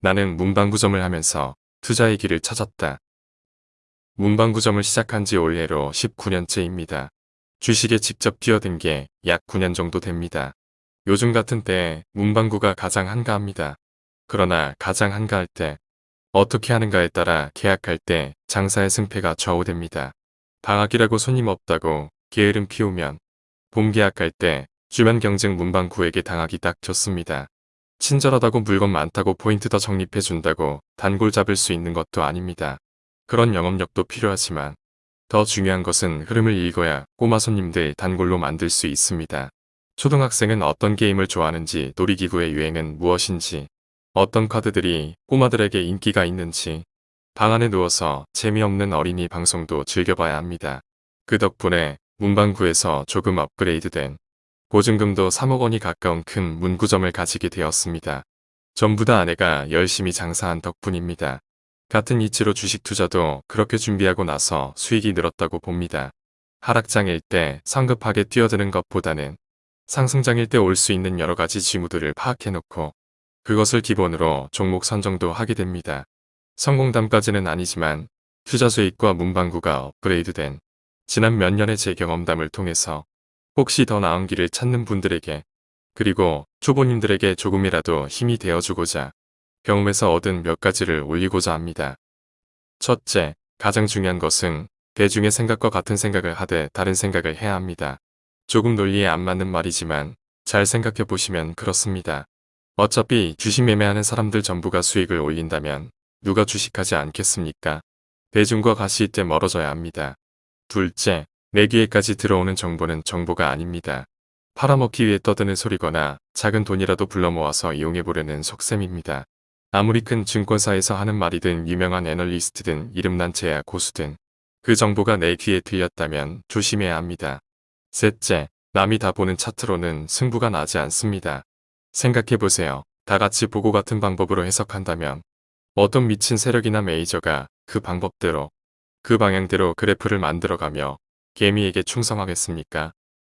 나는 문방구점을 하면서 투자의 길을 찾았다. 문방구점을 시작한 지 올해로 19년째입니다. 주식에 직접 뛰어든 게 약 9년 정도 됩니다. 요즘 같은 때에 문방구가 가장 한가합니다. 그러나 가장 한가할 때 어떻게 하는가에 따라 계약할 때 장사의 승패가 좌우됩니다. 방학이라고 손님 없다고 게으름 피우면 봄 계약할 때 주변 경쟁 문방구에게 당하기 딱 좋습니다. 친절하다고 물건 많다고 포인트 더 적립해준다고 단골 잡을 수 있는 것도 아닙니다. 그런 영업력도 필요하지만 더 중요한 것은 흐름을 읽어야 꼬마 손님들 단골로 만들 수 있습니다. 초등학생은 어떤 게임을 좋아하는지 놀이기구의 유행은 무엇인지 어떤 카드들이 꼬마들에게 인기가 있는지 방 안에 누워서 재미없는 어린이 방송도 즐겨봐야 합니다. 그 덕분에 문방구에서 조금 업그레이드된 보증금도 3억 원이 가까운 큰 문구점을 가지게 되었습니다. 전부 다 아내가 열심히 장사한 덕분입니다. 같은 이치로 주식 투자도 그렇게 준비하고 나서 수익이 늘었다고 봅니다. 하락장일 때 성급하게 뛰어드는 것보다는 상승장일 때 올 수 있는 여러 가지 징후들을 파악해놓고 그것을 기본으로 종목 선정도 하게 됩니다. 성공담까지는 아니지만 투자 수익과 문방구가 업그레이드된 지난 몇 년의 제 경험담을 통해서 혹시 더 나은 길을 찾는 분들에게 그리고 초보님들에게 조금이라도 힘이 되어주고자 경험에서 얻은 몇 가지를 올리고자 합니다. 첫째, 가장 중요한 것은 대중의 생각과 같은 생각을 하되 다른 생각을 해야 합니다. 조금 논리에 안 맞는 말이지만 잘 생각해 보시면 그렇습니다. 어차피 주식 매매하는 사람들 전부가 수익을 올린다면 누가 주식하지 않겠습니까? 대중과 같이 있때 멀어져야 합니다. 둘째, 내 귀에까지 들어오는 정보는 정보가 아닙니다. 팔아먹기 위해 떠드는 소리거나 작은 돈이라도 불러 모아서 이용해보려는 속셈입니다. 아무리 큰 증권사에서 하는 말이든 유명한 애널리스트든 이름난 제야 고수든 그 정보가 내 귀에 들렸다면 조심해야 합니다. 셋째, 남이 다 보는 차트로는 승부가 나지 않습니다. 생각해보세요. 다 같이 보고 같은 방법으로 해석한다면 어떤 미친 세력이나 메이저가 그 방법대로 그 방향대로 그래프를 만들어가며 개미에게 충성하겠습니까?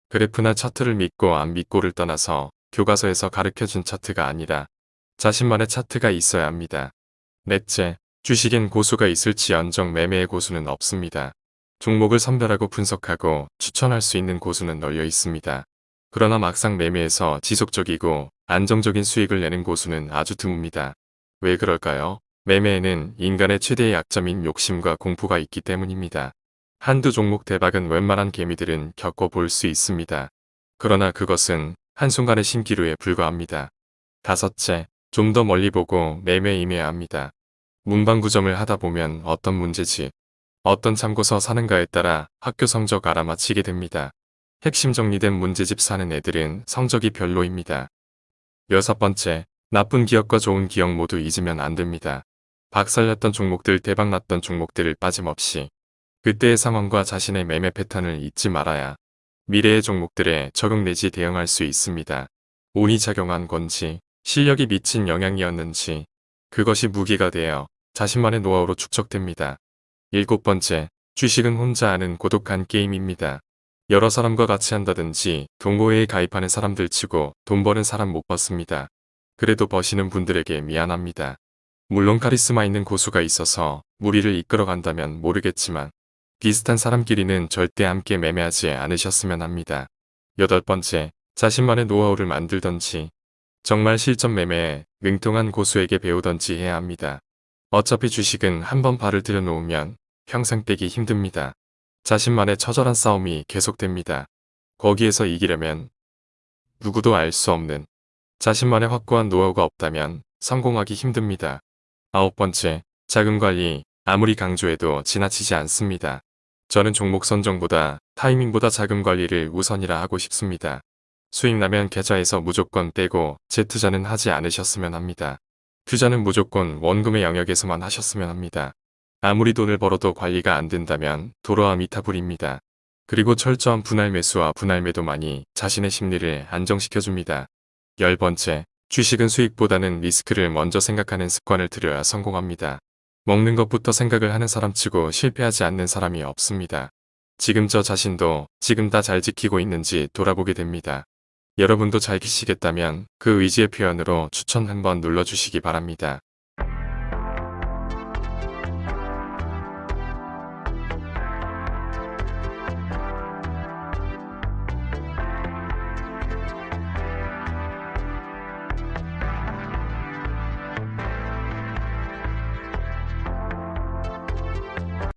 그래프나 차트를 믿고 안 믿고를 떠나서 교과서에서 가르쳐준 차트가 아니라 자신만의 차트가 있어야 합니다. 넷째, 주식엔 고수가 있을지언정 매매의 고수는 없습니다. 종목을 선별하고 분석하고 추천할 수 있는 고수는 널려 있습니다. 그러나 막상 매매에서 지속적이고 안정적인 수익을 내는 고수는 아주 드뭅니다. 왜 그럴까요? 매매에는 인간의 최대의 약점인 욕심과 공포가 있기 때문입니다. 한두 종목 대박은 웬만한 개미들은 겪어볼 수 있습니다. 그러나 그것은 한순간의 신기루에 불과합니다. 다섯째, 좀 더 멀리 보고 매매에 임해야 합니다. 문방구점을 하다 보면 어떤 문제지, 어떤 참고서 사는가에 따라 학교 성적 알아맞히게 됩니다. 핵심 정리된 문제집 사는 애들은 성적이 별로입니다. 여섯 번째, 나쁜 기억과 좋은 기억 모두 잊으면 안 됩니다. 박살났던 종목들 대박났던 종목들을 빠짐없이 그때의 상황과 자신의 매매 패턴을 잊지 말아야 미래의 종목들에 적용 내지 대응할 수 있습니다. 운이 작용한 건지 실력이 미친 영향이었는지 그것이 무기가 되어 자신만의 노하우로 축적됩니다. 일곱 번째, 주식은 혼자 하는 고독한 게임입니다. 여러 사람과 같이 한다든지 동호회에 가입하는 사람들 치고 돈 버는 사람 못 봤습니다. 그래도 버시는 분들에게 미안합니다. 물론 카리스마 있는 고수가 있어서 무리를 이끌어간다면 모르겠지만 비슷한 사람끼리는 절대 함께 매매하지 않으셨으면 합니다. 여덟 번째, 자신만의 노하우를 만들던지 정말 실전 매매에 능통한 고수에게 배우던지 해야 합니다. 어차피 주식은 한번 발을 들여놓으면 평생 빼기 힘듭니다. 자신만의 처절한 싸움이 계속됩니다. 거기에서 이기려면 누구도 알 수 없는 자신만의 확고한 노하우가 없다면 성공하기 힘듭니다. 아홉 번째, 자금 관리 아무리 강조해도 지나치지 않습니다. 저는 종목 선정보다 타이밍보다 자금 관리를 우선이라 하고 싶습니다. 수익 나면 계좌에서 무조건 떼고 재투자는 하지 않으셨으면 합니다. 투자는 무조건 원금의 영역에서만 하셨으면 합니다. 아무리 돈을 벌어도 관리가 안 된다면 도로와 미타불입니다. 그리고 철저한 분할 매수와 분할 매도만이 자신의 심리를 안정시켜줍니다. 열 번째, 주식은 수익보다는 리스크를 먼저 생각하는 습관을 들여야 성공합니다. 먹는 것부터 생각을 하는 사람치고 실패하지 않는 사람이 없습니다. 지금 저 자신도 지금 다 잘 지키고 있는지 돌아보게 됩니다. 여러분도 잘 키시겠다면 그 의지의 표현으로 추천 한번 눌러주시기 바랍니다.